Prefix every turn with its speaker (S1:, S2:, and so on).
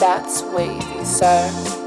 S1: that's wavy, sir.